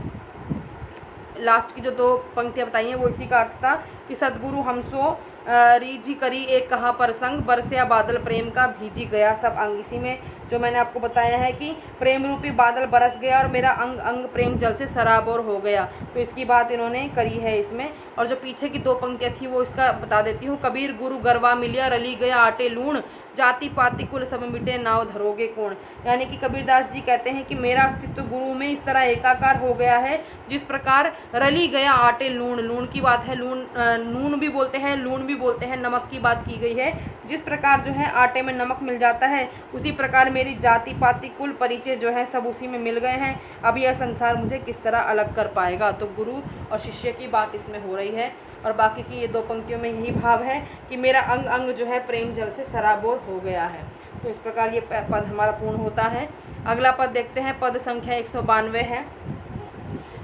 लास्ट की जो दो पंक्तियाँ बताई हैं, वो इसी का अर्थ था कि सदगुरु हमसो रीझी करी एक कहाँ पर संग बरसिया बादल प्रेम का भीजी गया, सब अंग इसी में जो मैंने आपको बताया है कि प्रेम रूपी बादल बरस गया और मेरा अंग अंग प्रेम जल से सराबोर हो गया। तो इसकी बात इन्होंने करी है इसमें। और जो पीछे की दो पंक्तियाँ थी वो इसका बता देती हूँ। कबीर गुरु गरवा मिलिया रली गया आटे लूण, जाति पाति कुल सब मिटे नाव धरोगे कौन यानी कि कबीरदास जी कहते हैं कि मेरा अस्तित्व गुरु में इस तरह एकाकार हो गया है, जिस प्रकार रली गया आटे लूण। लूण की बात है, लूण नून भी बोलते हैं, लूण भी बोलते हैं, नमक की बात की गई है। जिस प्रकार जो है आटे में नमक मिल जाता है, उसी प्रकार मेरी जाति पाति कुल परिचय जो है सब उसी में मिल गए हैं। अब यह संसार मुझे किस तरह अलग कर पाएगा? तो गुरु और शिष्य की बात इसमें हो रही है और बाकी की ये दो पंक्तियों में यही भाव है कि मेरा अंग अंग जो है प्रेम जल से सराबोर हो गया है। तो इस प्रकार ये पद हमारा पूर्ण होता है। अगला पद देखते हैं। पद संख्या एक सौ बानवे है।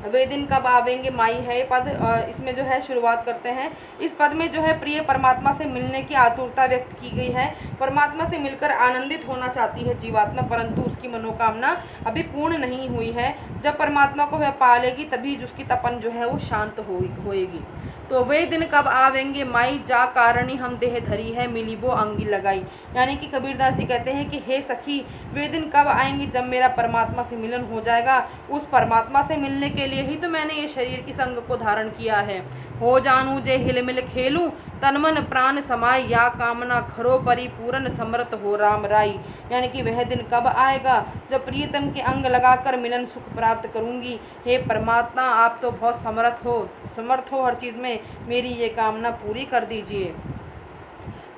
वे दिन कब आवेंगे माई है पद इसमें जो है शुरुआत करते हैं। इस पद में जो है प्रिय परमात्मा से मिलने की आतुरता व्यक्त की गई है। परमात्मा से मिलकर आनंदित होना चाहती है जीवात्मा, परंतु उसकी मनोकामना अभी पूर्ण नहीं हुई है। जब परमात्मा को वह पालेगी, तभी उसकी तपन जो है वो शांत हो, होएगी। तो वे दिन कब आवेंगे? माई जा कारणी हम देह धरी है, मिली वो अंगी लगाई। यानी कि कबीरदास जी कहते हैं कि, हे सखी, वे दिन कब आएँगे जब मेरा परमात्मा से मिलन हो जाएगा? उस परमात्मा से मिलने के लिए ही तो मैंने ये शरीर की संग को धारण किया है। हो जानू जे हिल मिल खेलूँ तनमन प्राण समाय, या कामना खरो परिपूर्ण समृत हो राम राई। यानी कि वह दिन कब आएगा, जब प्रियतम के अंग लगाकर मिलन सुख प्राप्त करूँगी। हे परमात्मा, आप तो बहुत समर्थ हो समर्थ हो हर चीज़ में। मेरी ये कामना पूरी कर दीजिए।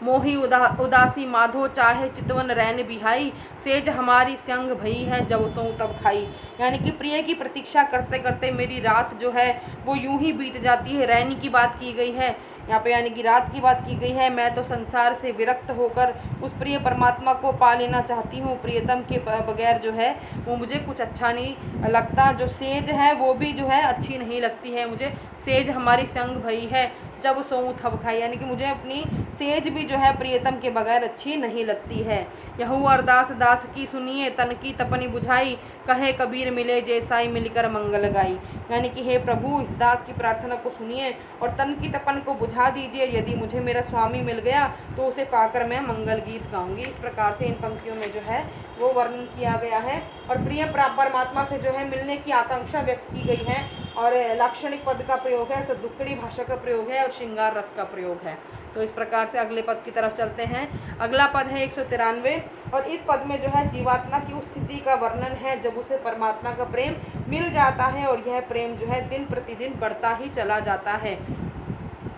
मोही उदा, उदासी माधो, चाहे चितवन रैन बिहाई। सेज हमारी संग भई है, जब सो तब खाई। यानी कि प्रिय की प्रतीक्षा करते करते मेरी रात जो है, वो यूँ ही बीत जाती है। रैनी की बात की गई है यहाँ पे यानी कि रात की बात की गई है, मैं तो संसार से विरक्त होकर उस प्रिय परमात्मा को पा लेना चाहती हूँ। प्रियतम के बगैर जो है, वो मुझे कुछ अच्छा नहीं लगता। जो सेज है, वो भी जो है, अच्छी नहीं लगती है। मुझे सेज हमारी संग भई है। जब सोऊँ थब खाई यानी कि मुझे अपनी सेज भी जो है प्रियतम के बगैर अच्छी नहीं लगती है। यहू अरदास दास की सुनिए, तन की तपनी बुझाई, कहे कबीर मिले जैसाई मिलकर मंगल गाई। यानी कि हे प्रभु, इस दास की प्रार्थना को सुनिए और तन की तपन को बुझा दीजिए। यदि मुझे मेरा स्वामी मिल गया तो उसे पाकर मैं मंगल गीत गाऊँगी। इस प्रकार से इन पंक्तियों में जो है, वो वर्णन किया गया है। और प्रिय परमात्मा से जो है मिलने की आकांक्षा व्यक्त की गई है। और लाक्षणिक पद का प्रयोग है सदुक्कड़ी भाषा का प्रयोग है और श्रृंगार रस का प्रयोग है। तो इस प्रकार से अगले पद की तरफ़ चलते हैं। अगला पद है एक सौ तिरानवे और इस पद में जो है जीवात्मा की उस स्थिति का वर्णन है, जब उसे परमात्मा का प्रेम मिल जाता है और यह प्रेम जो है दिन प्रतिदिन बढ़ता ही चला जाता है।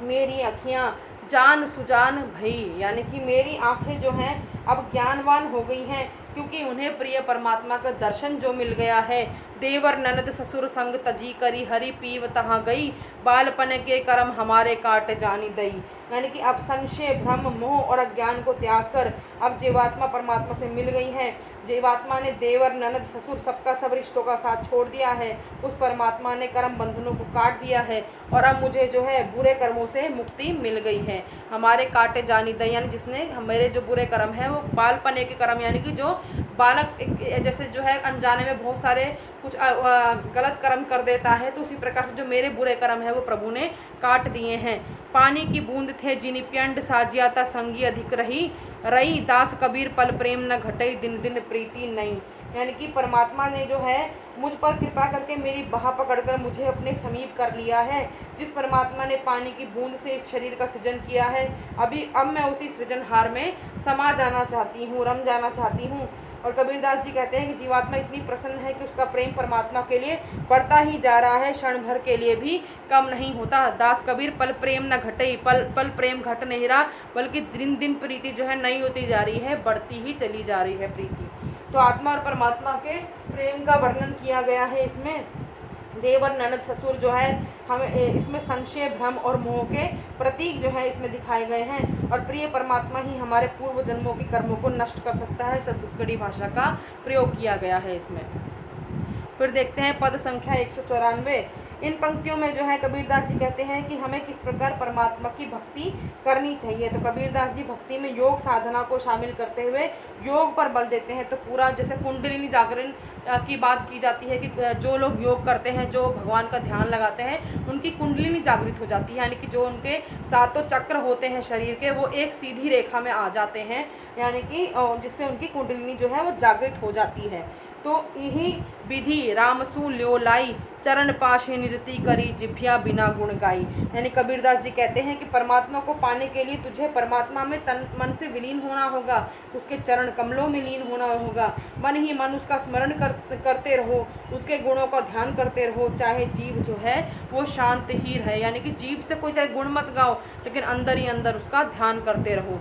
मेरी अखियाँ जान सुजान भई, यानी कि मेरी आँखें जो हैं अब ज्ञानवान हो गई हैं, क्योंकि उन्हें प्रिय परमात्मा का दर्शन जो मिल गया है देवर ननद ससुर संग तजी करी, हरी पीव तहाँ गई। बालपन के कर्म हमारे काट जानी दई। यानी कि अब संशय, भ्रम, मोह और अज्ञान को त्याग कर अब जीवात्मा परमात्मा से मिल गई है। जीवात्मा ने देवर ननद ससुर सबका सब रिश्तों का साथ छोड़ दिया है। उस परमात्मा ने कर्म बंधनों को काट दिया है और अब मुझे जो है बुरे कर्मों से मुक्ति मिल गई है। हमारे काटे जानी दई, यानी जिसने मेरे जो बुरे कर्म हैं, वो बालपने के कर्म, यानी कि जो बालक जैसे जो है अनजाने में बहुत सारे कुछ गलत कर्म कर देता है तो उसी प्रकार से जो मेरे बुरे कर्म है, वो प्रभु ने काट दिए हैं। पानी की बूंद थे जिनी प्यंड साजियाता संगी अधिक रही रही दास कबीर पल प्रेम न घटई, दिन दिन प्रीति नहीं। यानी कि परमात्मा ने जो है, मुझ पर कृपा करके मेरी बाह पकड़कर मुझे अपने समीप कर लिया है। जिस परमात्मा ने पानी की बूंद से इस शरीर का सृजन किया है, अभी अब मैं उसी सृजनहार में समा जाना चाहती हूँ, रम जाना चाहती हूँ। और कबीरदास जी कहते हैं कि जीवात्मा इतनी प्रसन्न है कि उसका प्रेम परमात्मा के लिए बढ़ता ही जा रहा है, क्षण भर के लिए भी कम नहीं होता। दास कबीर, पल प्रेम न घटे, पल पल प्रेम घट नहीं रहा, बल्कि दिन दिन प्रीति जो है नई होती जा रही है, बढ़ती ही चली जा रही है प्रीति। तो आत्मा और परमात्मा के प्रेम का वर्णन किया गया है इसमें। देवर ननद ससुर जो है, हम इसमें संशय, भ्रम और मोह के प्रतीक जो है इसमें दिखाए गए हैं। और प्रिय परमात्मा ही हमारे पूर्व जन्मों के कर्मों को नष्ट कर सकता है सदुक्कड़ी भाषा का प्रयोग किया गया है इसमें। फिर देखते हैं पद संख्या एक सौ चौरानवे। इन पंक्तियों में जो है कबीरदास जी कहते हैं कि हमें किस प्रकार परमात्मा की भक्ति करनी चाहिए। तो कबीरदास जी भक्ति में योग साधना को शामिल करते हुए योग पर बल देते हैं। तो पूरा जैसे कुंडलिनी जागरण की बात की जाती है कि जो लोग योग करते हैं, जो भगवान का ध्यान लगाते हैं, उनकी कुंडलिनी जागृत हो जाती है। यानी कि जो उनके सातों चक्र होते हैं शरीर के, वो एक सीधी रेखा में आ जाते हैं। यानी कि जिससे उनकी कुंडलिनी जो है वो जागृत हो जाती है। तो यही विधि रामसु ल्योलाई चरण पाशे निरति करी जिभ्या बिना गुण गाई। यानी कबीरदास जी कहते हैं कि परमात्मा को पाने के लिए तुझे परमात्मा में तन मन से विलीन होना होगा उसके चरण कमलों में लीन होना होगा। मन ही मन उसका स्मरण कर, करते रहो उसके गुणों का ध्यान करते रहो चाहे जीव जो है वो शांत ही रहे। यानी कि जीव से कोई चाहे गुण मत गाओ लेकिन अंदर ही अंदर उसका ध्यान करते रहो।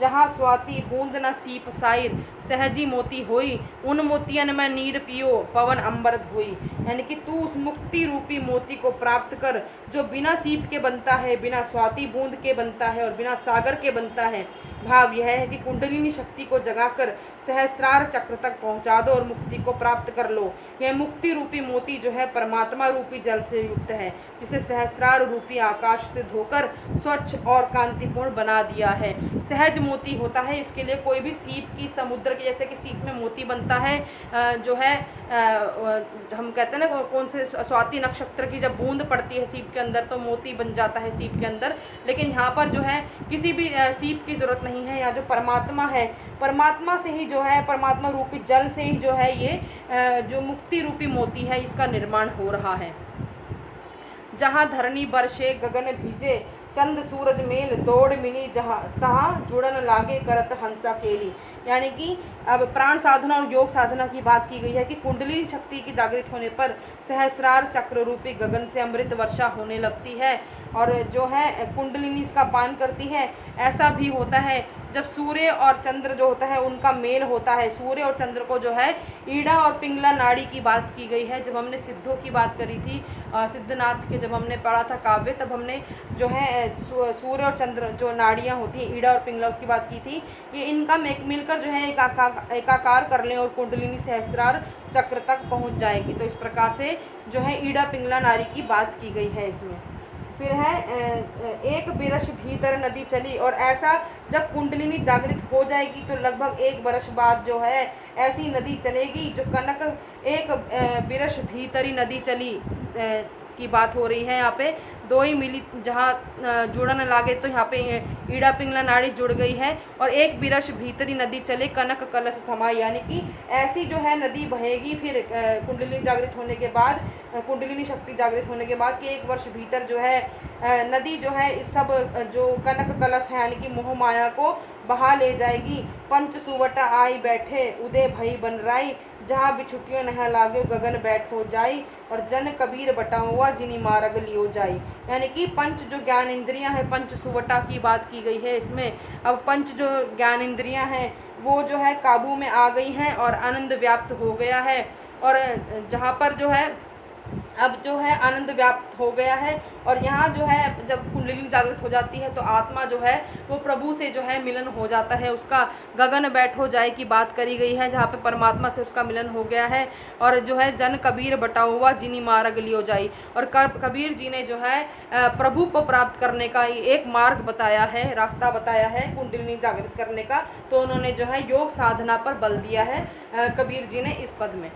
जहाँ स्वाति बूंद न सीप साइर, सहजी मोती होई, उन मोतियन में नीर पियो, पवन अंबर धोई। यानी कि तू उस मुक्ति रूपी मोती को प्राप्त कर जो बिना सीप के बनता है, बिना स्वाति बूंद के बनता है और बिना सागर के बनता है, भाव यह है कि कुंडलिनी शक्ति को जगाकर सहस्रार चक्र तक पहुँचा दो और मुक्ति को प्राप्त कर लो। यह मुक्ति रूपी मोती जो है परमात्मा रूपी जल से युक्त है, जिसे सहस्रार रूपी आकाश से धोकर स्वच्छ और कांतिपूर्ण बना दिया है। सहज मोती होता है, इसके लिए कोई भी सीप की समुद्र के, जैसे कि सीप में मोती बनता है जो है हम कहते हैं ना, कौन से स्वाति नक्षत्र की जब बूंद पड़ती है सीप के अंदर तो मोती बन जाता है सीप के अंदर, लेकिन यहाँ पर जो है किसी भी सीप की ज़रूरत नहीं है, या जो परमात्मा है, परमात्मा से ही जो है, परमात्मा रूपी जल से ही जो है ये जो मुक्ति रूपी मोती है, इसका निर्माण हो रहा है। जहाँ धरणी बरसे, गगन भीजे, चंद सूरज मेल, दौड़ मिली जहाँ, तहाँ जुड़न लागे करत हंसा केली। यानी कि अब प्राण साधना और योग साधना की बात की गई है कि कुंडली शक्ति के जागृत होने पर सहस्रार चक्र रूपी गगन से अमृत वर्षा होने लगती है और जो है कुंडलिनी इसका पान करती है। ऐसा भी होता है जब सूर्य और चंद्र जो होता है, उनका मेल होता है, सूर्य और चंद्र को जो है, ईड़ा और पिंगला नाड़ी की बात की गई है। जब हमने सिद्धों की बात करी थी सिद्धनाथ के जब हमने पढ़ा था काव्य, तब हमने जो है सूर्य और चंद्र जो नाड़ियाँ होती हैं, ईड़ा और पिंगला, उसकी बात की थी। ये इनका मिलकर जो है, एकाका, एकाकार कर लें और कुंडलिनी सहस्रार चक्र तक पहुँच जाएगी। तो इस प्रकार से जो है, ईड़ा, पिंगला नाड़ी की बात की गई है इसमें। फिर है एक बिरश भीतर नदी चली और ऐसा जब कुंडलिनी जागृत हो जाएगी तो लगभग एक बरस बाद जो है, ऐसी नदी चलेगी जो कनक एक बिरश भीतरी नदी चली की बात हो रही है। यहाँ पे दो ही मिली, जहाँ जुड़न लागे तो यहाँ पे ईड़ा पिंगला नाड़ी जुड़ गई है और एक बिरश भीतरी नदी चले, कनक कलश समाई। यानी कि ऐसी जो है नदी बहेगी, फिर कुंडलिनी जागृत होने के बाद कुंडलिनी शक्ति जागृत होने के बाद कि एक वर्ष भीतर जो है नदी जो है, इस सब जो कनक कलश है, यानी कि मोह माया को बहा ले जाएगी। पंच सुवटा आई बैठे, उदय भई बन राई। जहाँ बिछुटियों नह लागे, गगन बैठ हो जाई और जन कबीर बटा हुआ जिनी मारग लियो जाई। यानी कि पंच जो ज्ञान इंद्रियाँ हैं, पंच सुवटा की बात की गई है इसमें। अब पंच जो ज्ञान इंद्रियाँ हैं, वो जो है काबू में आ गई हैं और आनंद व्याप्त हो गया है। और जहाँ पर जो है अब जो है आनंद व्याप्त हो गया है और यहाँ जो है जब कुंडलिनी जागृत हो जाती है तो आत्मा जो है वो प्रभु से जो है मिलन हो जाता है। उसका गगन बैठ हो जाए की बात करी गई है, जहाँ पे परमात्मा से उसका मिलन हो गया है और जो है जन कबीर बटा हुआ जिनी मार्ग लियो जाई। और कबीर जी ने जो है प्रभु को प्राप्त करने का एक मार्ग बताया है, रास्ता बताया है कुंडलिनी जागृत करने का। तो उन्होंने जो है योग साधना पर बल दिया है कबीर जी ने इस पद में।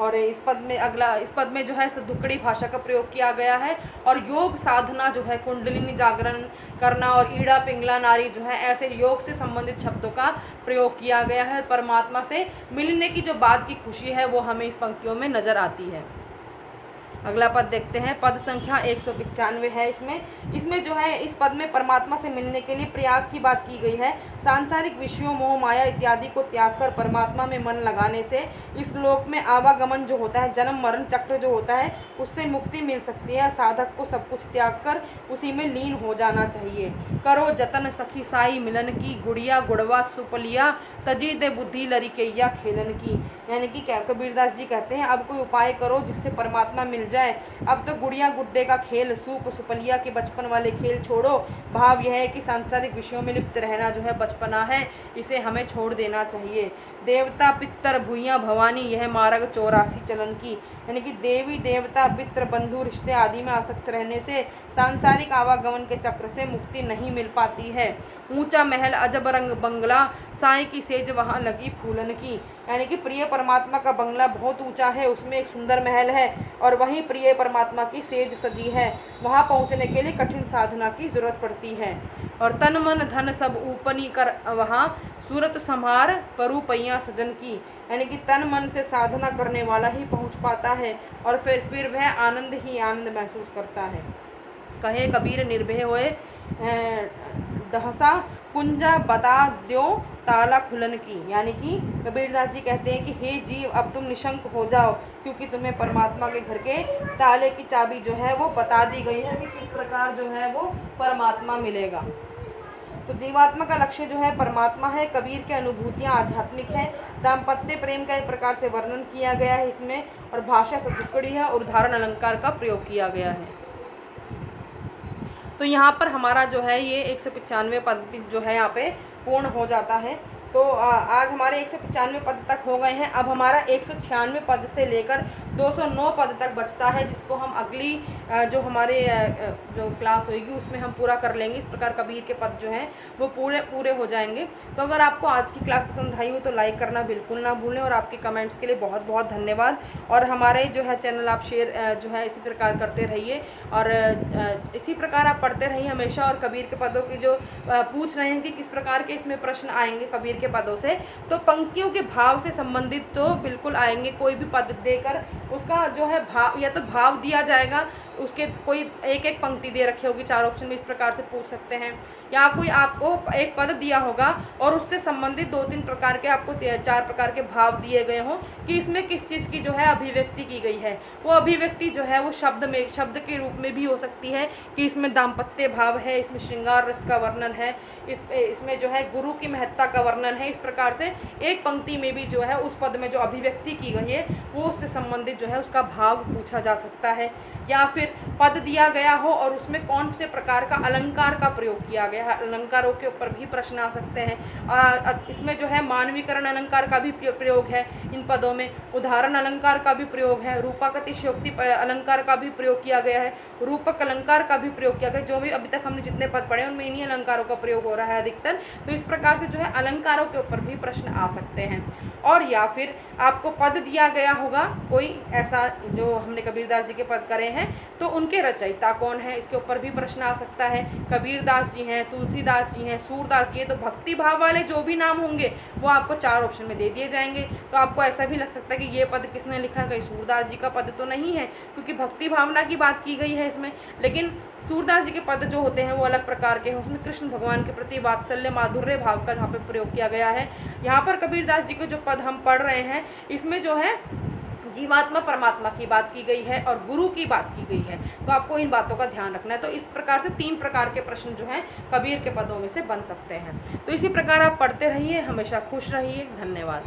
और इस पद में अगला, इस पद में जो है सदुकड़ी भाषा का प्रयोग किया गया है और योग साधना जो है कुंडलिनी जागरण करना और ईड़ा, पिंगला, नारी जो है ऐसे योग से संबंधित शब्दों का प्रयोग किया गया है परमात्मा से मिलने की जो बात की खुशी है वो हमें इस पंक्तियों में नज़र आती है। अगला पद देखते हैं। पद संख्या एक सौ पिचानवे है इसमें। इसमें जो है, इस पद में परमात्मा से मिलने के लिए प्रयास की बात की गई है। सांसारिक विषयों, मोह, माया इत्यादि को त्याग कर परमात्मा में मन लगाने से इस लोक में आवागमन जो होता है, जन्म, मरण चक्र जो होता है, उससे मुक्ति मिल सकती है। साधक को सब कुछ त्याग कर उसी में लीन हो जाना चाहिए। करो जतन सखी साई मिलन की, गुड़िया गुड़वा सुपलिया, तजी दे बुद्धि लरिकैया खेलन की। यानी कि कबीरदास जी कहते हैं, अब कोई उपाय करो जिससे परमात्मा मिल जाए। अब तो गुड़िया गुड्डे का खेल, सूप, सुपलिया के बचपन वाले खेल छोड़ो। भाव यह है कि सांसारिक विषयों में लिप्त रहना जो है बचपना है, इसे हमें छोड़ देना चाहिए। देवता पितर भूया भवानी, यह मार्ग चौरासी चलन की। यानी कि देवी, देवता, पित्र, बंधु, रिश्ते आदि में आसक्त रहने से सांसारिक आवागमन के चक्र से मुक्ति नहीं मिल पाती है। ऊँचा महल, अजब रंग बंगला, साई की सेज वहाँ लगी फूलन की। यानी कि प्रिय परमात्मा का बंगला बहुत ऊँचा है, उसमें एक सुंदर महल है और वहीं प्रिय परमात्मा की सेज सजी है। वहाँ पहुँचने के लिए कठिन साधना की ज़रूरत पड़ती है। और तन, मन, धन सब ऊपनी कर वहाँ सूरत संहार परुपैया सजन की। यानी कि तन, मन से साधना करने वाला ही पहुँच पाता है और फिर फिर वह आनंद ही आनंद महसूस करता है। कहे, कबीर निर्भय होए डहसा कुंजा बता दो ताला खुलन की। यानी कि कबीरदास जी कहते हैं कि, हे जीव, अब तुम निशंक हो जाओ, क्योंकि तुम्हें परमात्मा के घर के ताले की चाबी जो है, वो बता दी गई है कि किस प्रकार जो है, वो परमात्मा मिलेगा। तो जीवात्मा का लक्ष्य जो है, परमात्मा है, कबीर की अनुभूतियाँ आध्यात्मिक है, दाम्पत्य प्रेम का एक प्रकार से वर्णन किया गया है इसमें, और भाषा सतुकड़ी है, और उदाहरण अलंकार का प्रयोग किया गया है। तो यहाँ पर हमारा जो है ये एक सौ पचानवे पद जो है यहाँ पे पूर्ण हो जाता है। तो आज हमारे एक सौ पचानवे पद तक हो गए हैं। अब हमारा एक सौ छियानवे पद से लेकर 209 पद तक बचता है, जिसको हम अगली जो हमारे जो क्लास होगी उसमें हम पूरा कर लेंगे। इस प्रकार कबीर के पद जो हैं, वो पूरे पूरे हो जाएँगे। तो अगर आपको आज की क्लास पसंद आई हो तो लाइक करना बिल्कुल ना भूलें और आपके कमेंट्स के लिए बहुत बहुत धन्यवाद। और हमारे जो है चैनल आप शेयर जो है इसी प्रकार करते रहिए। और इसी प्रकार आप पढ़ते रहिए हमेशा और कबीर के पदों की जो पूछ रहे हैं कि किस प्रकार के इसमें प्रश्न आएँगे कबीर के पदों से तो पंक्तियों के भाव से संबंधित तो बिल्कुल आएँगे। कोई भी पद देकर उसका जो है भाव या तो भाव दिया जाएगा उसके कोई एक एक पंक्ति दे रखी होगी, चार ऑप्शन में इस प्रकार से पूछ सकते हैं। या कोई आपको एक पद दिया होगा और उससे संबंधित दो तीन प्रकार के आपको चार प्रकार के भाव दिए गए हों कि इसमें किस चीज़ की जो है अभिव्यक्ति की गई है। वो अभिव्यक्ति जो है वो शब्द में, शब्द के रूप में भी हो सकती है कि इसमें दाम्पत्य भाव है, इसमें श्रृंगार रस का वर्णन है, इस, इसमें जो है गुरु की महत्ता का वर्णन है, इस प्रकार से एक पंक्ति में भी जो है उस पद में जो अभिव्यक्ति की गई है, वो उससे संबंधित जो है उसका भाव पूछा जा सकता है। या फिर पद दिया गया हो और उसमें कौन से प्रकार का अलंकार का प्रयोग किया गया है? अलंकारों के ऊपर भी प्रश्न आ सकते हैं। इसमें जो है मानवीकरण अलंकार का भी प्रयोग है इन पदों में। उदाहरण अलंकार का भी प्रयोग है। रूपाकतिशोक्ति अलंकार का भी प्रयोग किया गया है। रूपक अलंकार का भी प्रयोग किया गया। जो भी अभी तक हमने जितने पद पढ़े उनमें इन्हीं अलंकारों का प्रयोग हो रहा है अधिकतर। तो इस प्रकार से जो है अलंकारों के ऊपर भी प्रश्न आ सकते हैं। और या फिर आपको पद दिया गया होगा, कोई ऐसा जो हमने कबीरदास जी के पद करे हैं तो उनके रचयिता कौन है? इसके ऊपर भी प्रश्न आ सकता है। कबीरदास जी हैं तुलसीदास जी हैं सूरदास जी हैं तो भक्ति भाव वाले जो भी नाम होंगे, वो आपको चार ऑप्शन में दे दिए जाएँगे। तो आपको ऐसा भी लग सकता है कि ये पद किसने लिखा? है सूरदास जी का पद तो नहीं है, क्योंकि भक्ति भावना की बात की गई है इसमें। लेकिन सूरदास जी के पद जो होते हैं वो अलग प्रकार के हैं। उसमें कृष्ण भगवान के प्रति वात्सल्य, माधुर्य भाव का यहाँ पे प्रयोग किया गया है। यहाँ पर कबीरदास जी के जो पद हम पढ़ रहे हैं, इसमें जो है जीवात्मा परमात्मा की बात की गई है और गुरु की बात की गई है। तो आपको इन बातों का ध्यान रखना है। तो इस प्रकार से तीन प्रकार के प्रश्न जो हैं कबीर के पदों में से बन सकते हैं। तो इसी प्रकार आप पढ़ते रहिए, हमेशा खुश रहिए। धन्यवाद।